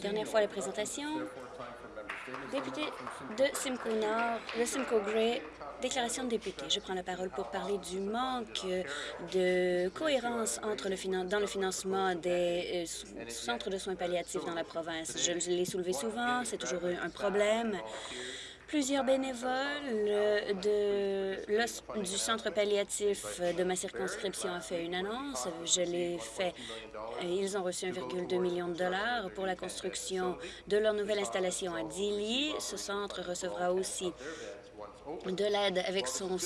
Dernière fois la présentation. Député de Simcoe Nord, de Simcoe Grey, déclaration de député. Je prends la parole pour parler du manque de cohérence entre le dans le financement des euh, centres de soins palliatifs dans la province. Je l'ai soulevé souvent, c'est toujours un problème. Plusieurs bénévoles de, du centre palliatif de ma circonscription ont fait une annonce. Je l'ai fait. Ils ont reçu 1,2 million de dollars pour la construction de leur nouvelle installation à Dili. Ce centre recevra aussi de l'aide avec son,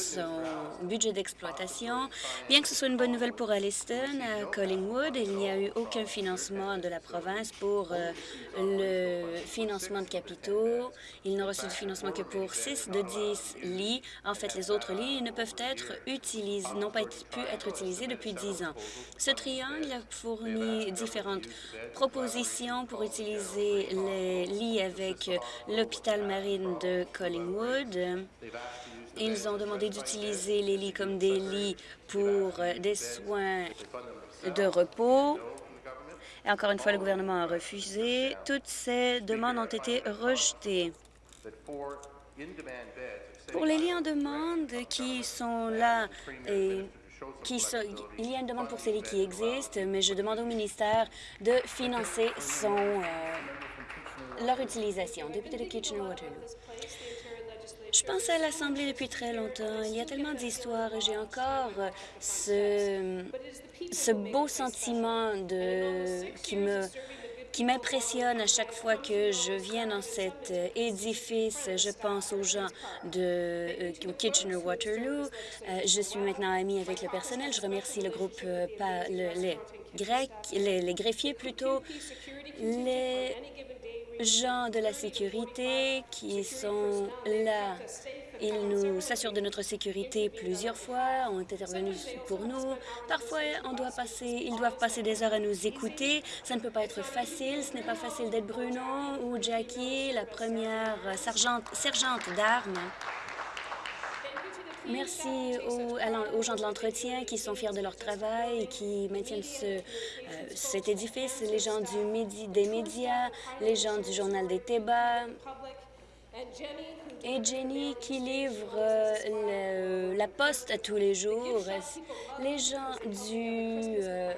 budget d'exploitation. Bien que ce soit une bonne nouvelle pour Alliston, à Collingwood, il n'y a eu aucun financement de la province pour euh, le financement de capitaux. Ils n'ont reçu de financement que pour 6 de 10 lits. En fait, les autres lits ne peuvent être utilisés, n'ont pas pu être utilisés depuis 10 ans. Ce triangle a fourni différentes propositions pour utiliser les lits avec l'hôpital marine de Collingwood. Ils ont demandé d'utiliser les lits comme des lits pour euh, des soins de repos. Encore une fois, le gouvernement a refusé. Toutes ces demandes ont été rejetées. Pour les lits en demande qui sont là et qui il y a une demande pour ces lits qui existent, mais je demande au ministère de financer son, euh, leur utilisation. Député de Kitchener-Waterloo. Je pense à l'Assemblée depuis très longtemps. Il y a tellement d'histoires j'ai encore ce, ce beau sentiment qui me qui m'impressionne à chaque fois que je viens dans cet édifice. Je pense aux gens de euh, Kitchener-Waterloo. Euh, je suis maintenant amie avec le personnel. Je remercie le groupe, euh, les Grecs, les, les greffiers plutôt, les gens de la sécurité qui sont là. Ils nous s'assurent de notre sécurité plusieurs fois, ont intervenu pour nous. Parfois, on doit passer, ils doivent passer des heures à nous écouter. Ça ne peut pas être facile. Ce n'est pas facile d'être Bruno ou Jackie, la première sergente, sergente d'armes. Merci aux, gens de l'entretien qui sont fiers de leur travail et qui maintiennent ce, euh, cet édifice, les gens du des médias, les gens du Journal des Tébas et Jenny qui livre euh, la poste tous les jours, les gens du... Euh,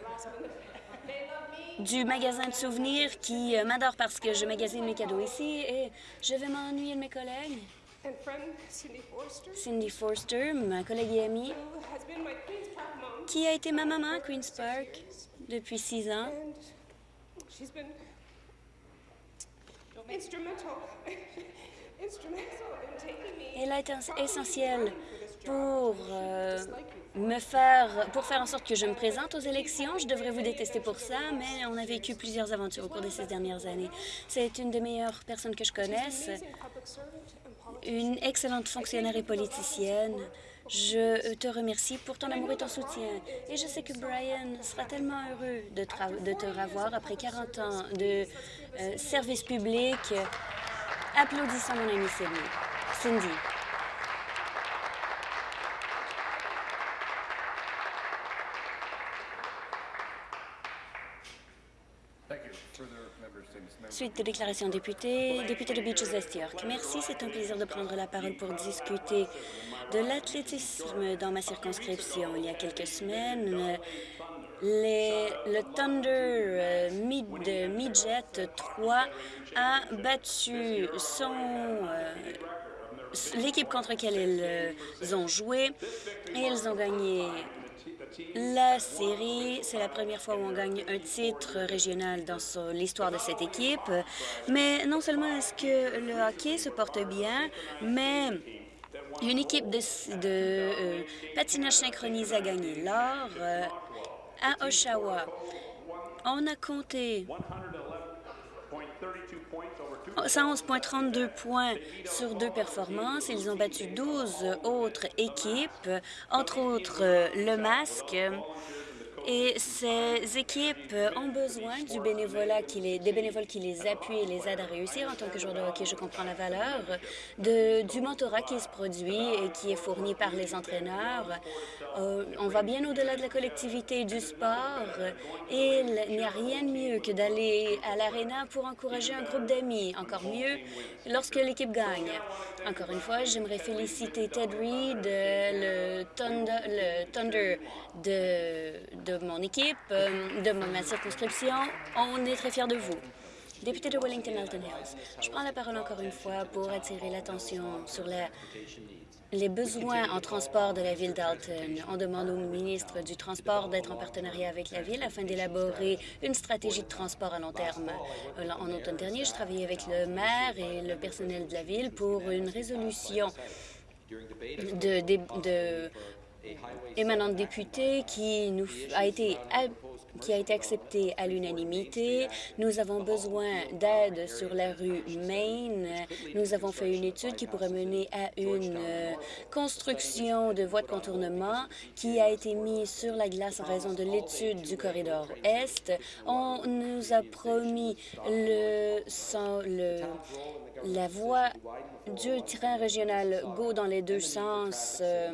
du magasin de souvenirs qui m'adorent parce que je magasine mes cadeaux ici et je vais m'ennuyer de mes collègues. Cindy Forster, ma collègue et amie, qui a été ma maman à Queen's Park depuis six ans. Elle a été essentielle pour euh, me faire, pour faire en sorte que je me présente aux élections. Je devrais vous détester pour ça, mais on a vécu plusieurs aventures au cours de ces dernières années. C'est une des meilleures personnes que je connaisse une excellente fonctionnaire et politicienne. Je te remercie pour ton amour et ton soutien. Et je sais que Brian sera tellement heureux de, te revoir après 40 ans de euh, service public. Applaudissons mon ami Cindy. Cindy. Suite de déclaration député, député de Beaches West York. Merci, c'est un plaisir de prendre la parole pour discuter de l'athlétisme dans ma circonscription. Il y a quelques semaines, les, le Thunder euh, Mid, Midget 3 a battu son euh, l'équipe contre laquelle ils ont joué et ils ont gagné la série, c'est la première fois où on gagne un titre régional dans l'histoire de cette équipe. Mais non seulement est-ce que le hockey se porte bien, mais une équipe de, euh, patinage synchronisé a gagné l'or euh, à Oshawa. On a compté 111,32 points sur deux performances. Ils ont battu 12 autres équipes, entre autres le Masque. Et ces équipes ont besoin du bénévolat des bénévoles qui les appuient et les aident à réussir. En tant que joueur de hockey, je comprends la valeur du mentorat qui se produit et qui est fourni par les entraîneurs. Euh, on va bien au-delà de la collectivité du sport et il n'y a rien de mieux que d'aller à l'aréna pour encourager un groupe d'amis. Encore mieux lorsque l'équipe gagne. Encore une fois, j'aimerais féliciter Ted Reed, le Thunder, le Thunder de, de mon équipe, euh, de ma circonscription. On est très fiers de vous. Député de Wellington-Elton Hills, je prends la parole encore une fois pour attirer l'attention sur les besoins en transport de la ville d'Alton. On demande au ministre du Transport d'être en partenariat avec la ville afin d'élaborer une stratégie de transport à long terme. En automne dernier, je travaillais avec le maire et le personnel de la ville pour une résolution de, de, de émanant de députés qui a été qui a été accepté à l'unanimité. Nous avons besoin d'aide sur la rue Main. Nous avons fait une étude qui pourrait mener à une euh, construction de voies de contournement qui a été mise sur la glace en raison de l'étude du corridor Est. On nous a promis le la voie du train régional GO dans les deux sens euh,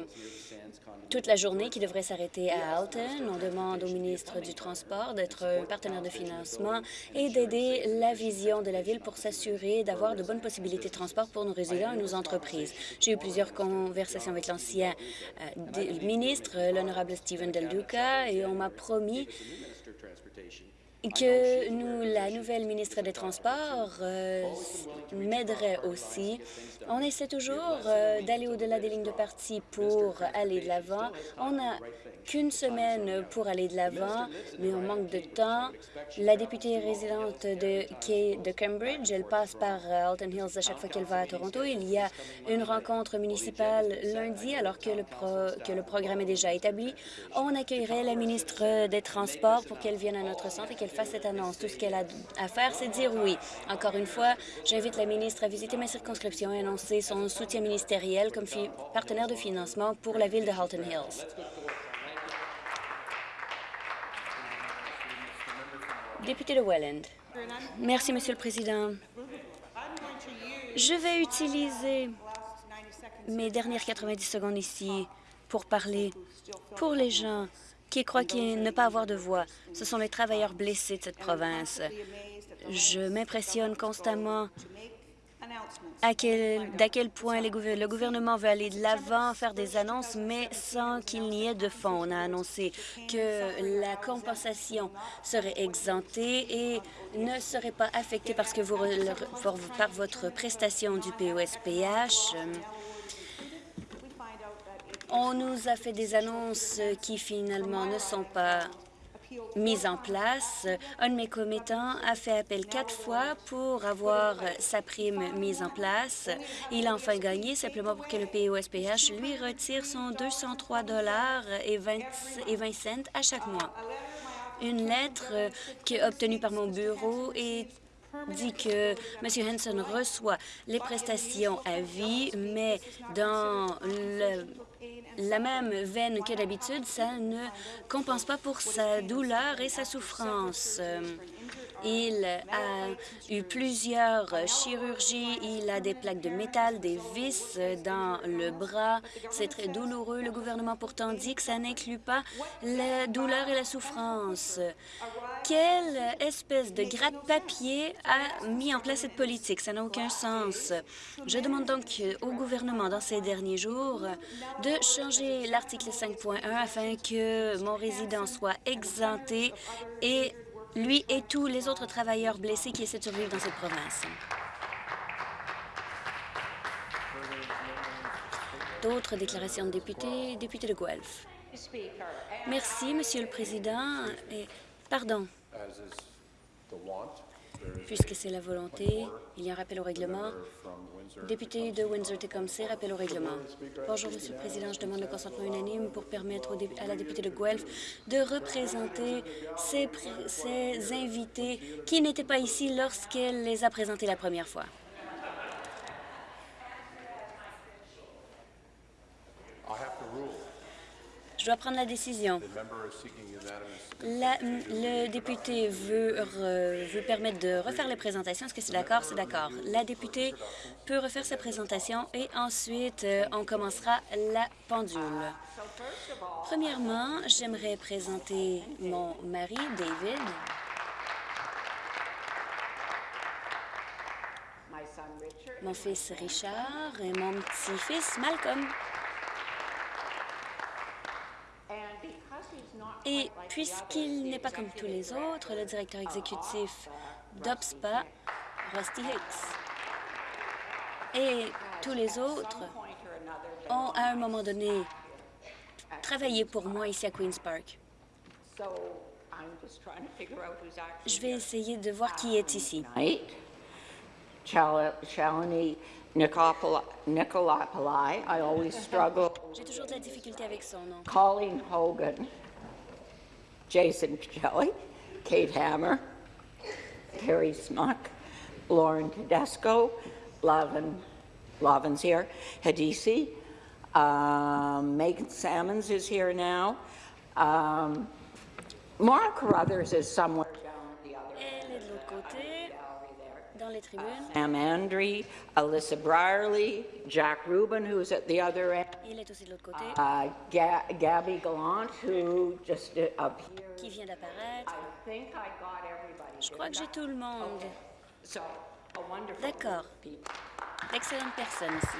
toute la journée qui devrait s'arrêter à Alton. On demande au ministre du Transport d'être un partenaire de financement et d'aider la vision de la ville pour s'assurer d'avoir de bonnes possibilités de transport pour nos résidents et nos entreprises. J'ai eu plusieurs conversations avec l'ancien euh, ministre, l'honorable Stephen Del Duca, et on m'a promis que nous, la nouvelle ministre des Transports euh, m'aiderait aussi. On essaie toujours euh, d'aller au-delà des lignes de parti pour aller de l'avant. On n'a qu'une semaine pour aller de l'avant, mais on manque de temps. La députée résidente de, de Cambridge, elle passe par euh, Alton Hills à chaque fois qu'elle va à Toronto. Il y a une rencontre municipale lundi, alors que le, que le programme est déjà établi. On accueillerait la ministre des Transports pour qu'elle vienne à notre centre et qu'elle fasse cette annonce. Tout ce qu'elle a à faire, c'est dire oui. Encore une fois, j'invite la ministre à visiter ma circonscription et annoncer son soutien ministériel comme partenaire de financement pour la ville de Halton Hills. Député de Welland. Merci, Monsieur le Président. Je vais utiliser mes dernières 90 secondes ici pour parler pour les gens qui croient qu'il ne pas avoir de voix? Ce sont les travailleurs blessés de cette province. Je m'impressionne constamment à quel, d'à quel point le gouvernement veut aller de l'avant, faire des annonces, mais sans qu'il n'y ait de fonds. On a annoncé que la compensation serait exemptée et ne serait pas affectée parce que vous, par votre prestation du POSPH. On nous a fait des annonces qui finalement ne sont pas mises en place. Un de mes commettants a fait appel quatre fois pour avoir sa prime mise en place. Il a enfin gagné simplement pour que le POSPH lui retire son 203 dollars et 20, et 20 cents à chaque mois. Une lettre qui obtenue par mon bureau dit que M. Henson reçoit les prestations à vie, mais dans le la même veine que d'habitude, ça ne compense pas pour sa douleur et sa souffrance. Il a eu plusieurs chirurgies, il a des plaques de métal, des vis dans le bras. C'est très douloureux. Le gouvernement pourtant dit que ça n'inclut pas la douleur et la souffrance. Quelle espèce de gratte-papier a mis en place cette politique? Ça n'a aucun sens. Je demande donc au gouvernement dans ces derniers jours de changer l'article 5.1 afin que mon résident soit exempté et lui et tous les autres travailleurs blessés qui essaient de survivre dans cette province. D'autres déclarations de députés. Député de Guelph. Merci, Monsieur le Président. Pardon. Puisque c'est la volonté, il y a un rappel au règlement. Député de Windsor-Tecumseh, rappel au règlement. Bonjour, Monsieur le Président. Je demande le consentement unanime pour permettre à la députée de Guelph de représenter ses, ses invités qui n'étaient pas ici lorsqu'elle les a présentés la première fois. Je dois prendre la décision. Le député veut, re- veut permettre de refaire les présentations. Est-ce que c'est d'accord? C'est d'accord. La députée peut refaire sa présentation et ensuite, euh, on commencera la pendule. Premièrement, j'aimerais présenter mon mari, David, mon fils Richard et mon petit-fils Malcolm. Puisqu'il n'est pas comme tous les autres, le directeur exécutif d'OPSPA, Rusty Hicks, et tous les autres ont à un moment donné travaillé pour moi ici à Queen's Park. so I'm just trying to figure out who's actually Je vais essayer de voir qui est ici. J'ai toujours de la difficulté avec son nom. Colleen Hogan, Jason Kelly, Kate Hammer, Carrie Smuck, Lauren Tedesco, Lavin, Lavin's here, Hadisi, um, Megan Salmons is here now. Um, Mara Carruthers is somewhere les tribunes. Sam Andre, Alyssa Brierly, Jack Rubin, who's at the other end, Il est aussi de l'autre côté, uh, Ga- Gabby Gallant, who just uh, appeared. qui vient d'apparaître. Je crois que j'ai tout le monde. So, D'accord. D'excellentes personnes ici.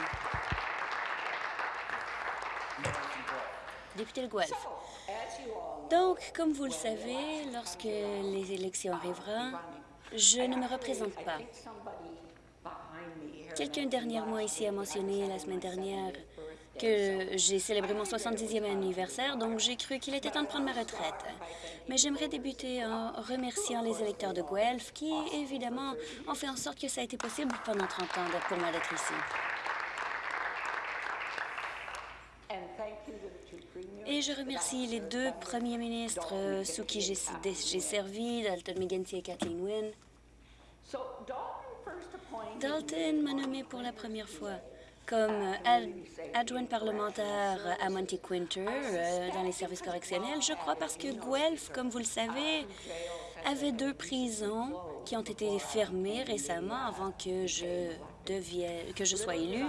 Député de Guelph. Donc, comme vous le savez, lorsque les élections arriveront, je ne me représente pas. Quelqu'un derrière moi ici a mentionné la semaine dernière que j'ai célébré mon 70e anniversaire, donc j'ai cru qu'il était temps de prendre ma retraite. Mais j'aimerais débuter en remerciant les électeurs de Guelph qui, évidemment, ont fait en sorte que ça a été possible pendant 30 ans pour moi d'être ici. Je remercie les deux premiers ministres euh, sous qui j'ai servi, Dalton McGuinty et Kathleen Wynne. Dalton m'a nommé pour la première fois comme euh, ad- adjointe parlementaire à Monty Quinter euh, dans les services correctionnels, je crois parce que Guelph, comme vous le savez, avait deux prisons qui ont été fermées récemment avant que je, devienne, que je sois élue.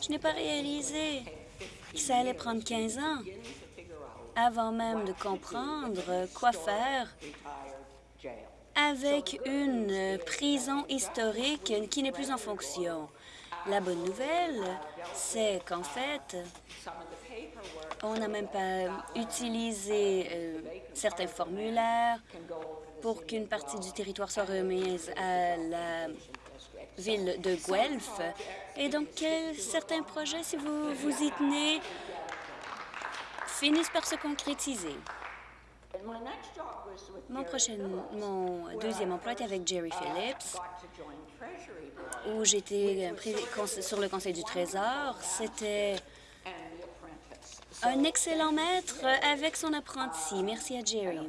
Je n'ai pas réalisé ça allait prendre 15 ans avant même de comprendre quoi faire avec une prison historique qui n'est plus en fonction. La bonne nouvelle, c'est qu'en fait, on n'a même pas utilisé euh, certains formulaires pour qu'une partie du territoire soit remise à la ville de Guelph. Et donc, certains projets, si vous vous y tenez, finissent par se concrétiser? Mon prochain, mon deuxième emploi était avec Jerry Phillips. où j'étais sur le Conseil du Trésor. C'était un excellent maître avec son apprenti. Merci à Jerry.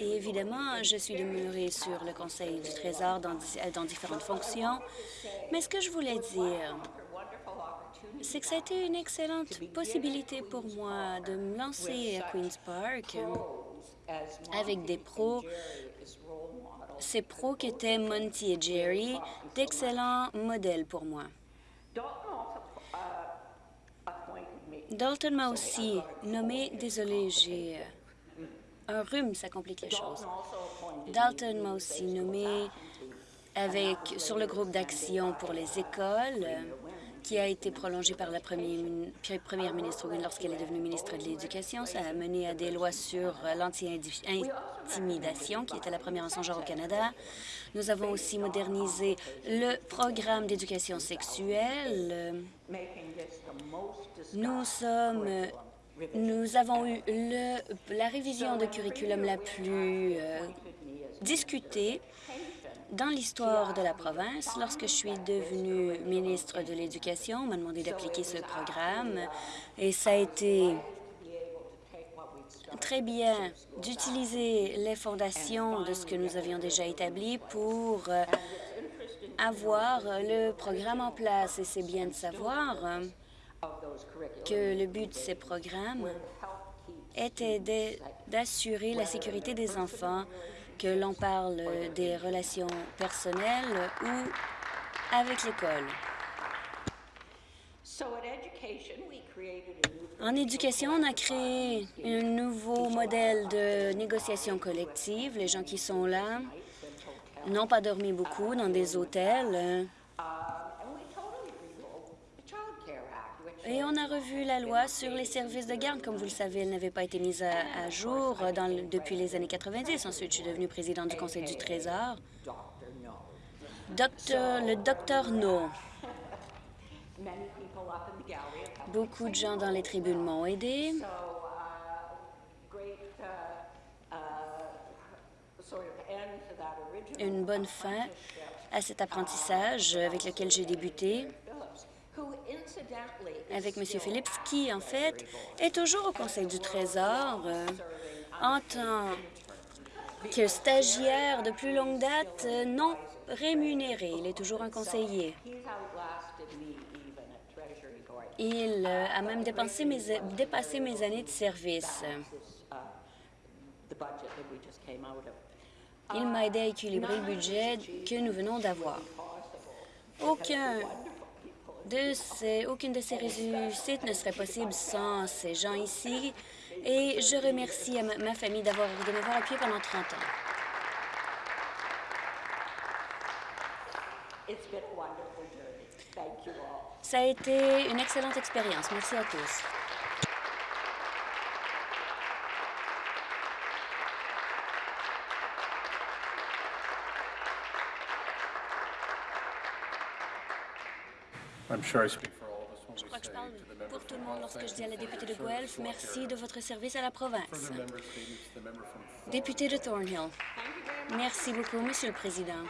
Et évidemment, je suis demeurée sur le Conseil du Trésor dans, dans différentes fonctions. Mais ce que je voulais dire, c'est que ça a été une excellente possibilité pour moi de me lancer à Queen's Park avec des pros, ces pros qui étaient Monty et Jerry, d'excellents modèles pour moi. Dalton m'a aussi nommé, désolé, j'ai euh, un rhume, ça complique les choses. Dalton m'a aussi nommé avec, sur le groupe d'action pour les écoles, qui a été prolongé par la première ministre lorsqu'elle est devenue ministre de l'Éducation. Ça a mené à des lois sur euh, l'anti-intimidation, qui était la première en son genre au Canada. Nous avons aussi modernisé le programme d'éducation sexuelle. nous sommes, nous avons eu le, la révision de curriculum la plus euh, discutée dans l'histoire de la province. Lorsque je suis devenue ministre de l'Éducation, on m'a demandé d'appliquer ce programme et ça a été très bien d'utiliser les fondations de ce que nous avions déjà établi pour euh, avoir le programme en place. Et c'est bien de savoir que le but de ces programmes était d'assurer la sécurité des enfants, que l'on parle des relations personnelles ou avec l'école. En éducation, on a créé un nouveau modèle de négociation collective. Les gens qui sont là n'ont pas dormi beaucoup dans des hôtels. Et on a revu la loi sur les services de garde. Comme vous le savez, elle n'avait pas été mise à, jour depuis les années 90. Ensuite, je suis devenue présidente du Conseil du Trésor. Docteur, le docteur No. Beaucoup de gens dans les tribunes m'ont aidé. Une bonne fin à cet apprentissage avec lequel j'ai débuté Phillips, who incidentally is avec M. Phillips, qui, en fait, est toujours au Conseil du Trésor euh, en tant que stagiaire de plus longue date euh, non rémunéré. Il est toujours un conseiller. Il euh, a même dépassé mes années de service. Il m'a aidé à équilibrer le budget que nous venons d'avoir. Aucun de ces, aucune de ces réussites ne serait possible sans ces gens ici. Et je remercie à ma, ma famille d'avoir de m'avoir appuyé pendant 30 ans. Ça a été une excellente expérience. Merci à tous. Je crois que je parle pour tout le monde lorsque je dis à la députée de Guelph, merci de votre service à la province. Further member statements to the member from Thornhill. Député de Thornhill. Merci beaucoup, Monsieur le Président.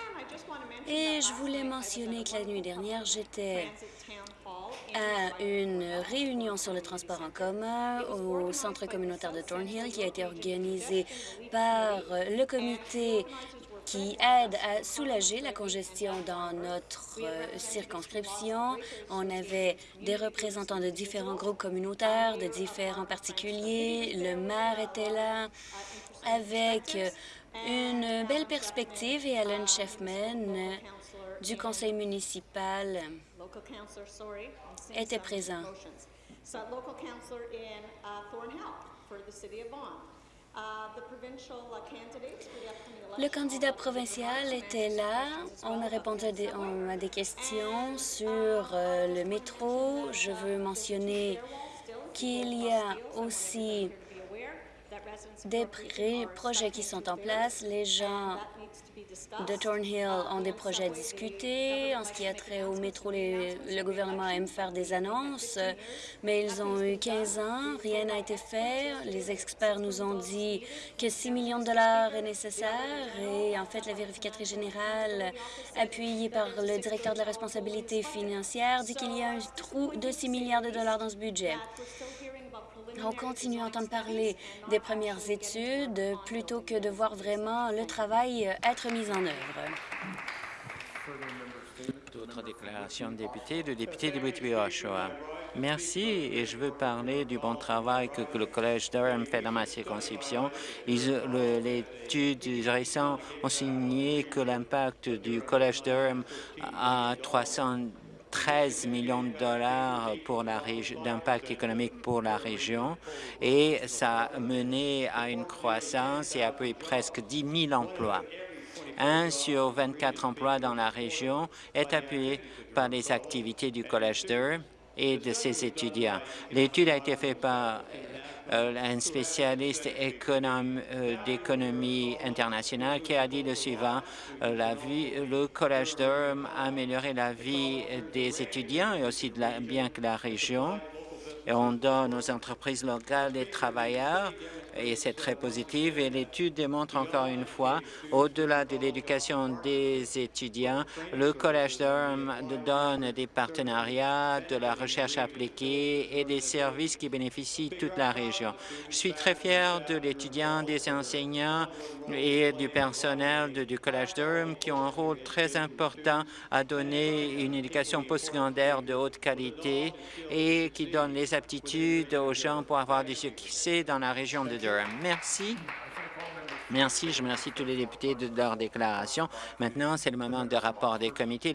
Et je voulais mentionner que la nuit dernière, j'étais à une réunion sur le transport en commun au centre communautaire de Thornhill qui a été organisée par le comité qui aide à soulager la congestion dans notre euh, circonscription. On avait des représentants de différents groupes communautaires, de différents particuliers. Le maire était là avec une belle perspective et Alan Sheffman euh, du conseil municipal était présent. Le candidat provincial était là. On a répondu à des, des questions sur euh, le métro. Je veux mentionner qu'il y a aussi des projets qui sont en place. Les gens de Thornhill ont des projets à discuter. En ce qui a trait au métro, le gouvernement aime faire des annonces, mais ils ont eu 15 ans, rien n'a été fait. Les experts nous ont dit que 6 millions de dollars est nécessaire et en fait, la vérificatrice générale, appuyée par le directeur de la responsabilité financière, dit qu'il y a un trou de 6 milliards de dollars dans ce budget on continue à entendre parler des premières études plutôt que de voir vraiment le travail être mis en œuvre. D'autres déclarations de députés, de député de Whitby-Oshawa. Merci et je veux parler du bon travail que, le Collège Durham fait dans ma circonscription. L'étude récente a signé que l'impact du Collège Durham a 300 13 millions de dollars d'impact économique pour la région et ça a mené à une croissance et à peu presque 10 000 emplois. Un sur 24 emplois dans la région est appuyé par les activités du Collège d'Eur et de ses étudiants. L'étude a été faite par un spécialiste euh, d'économie internationale qui a dit le suivant, euh, la vie, le Collège Durham a amélioré la vie des étudiants et aussi de la, bien que la région. Et on donne aux entreprises locales des travailleurs et c'est très positif. Et l'étude démontre encore une fois, au-delà de l'éducation des étudiants, le Collège Durham donne des partenariats, de la recherche appliquée et des services qui bénéficient toute la région. Je suis très fier de l'étudiant, des enseignants et du personnel du Collège Durham qui ont un rôle très important à donner une éducation postsecondaire de haute qualité et qui donne les aptitudes aux gens pour avoir du succès dans la région de Merci. Merci. Je remercie tous les députés de leur déclaration. Maintenant, c'est le moment de rapport des comités.